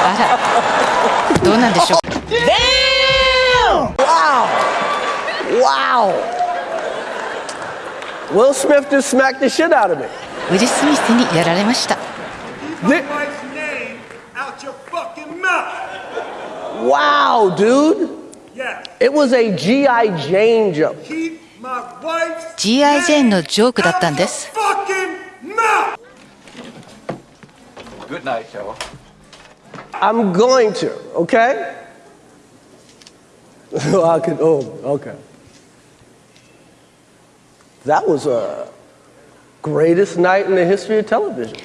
あらどうなんでしょう？ウィル・スミス・にやられました。G.I. Jane のジョークだったんです。Good. I'm going to, okay? I could, oh, okay. That was a greatest night in the history of television.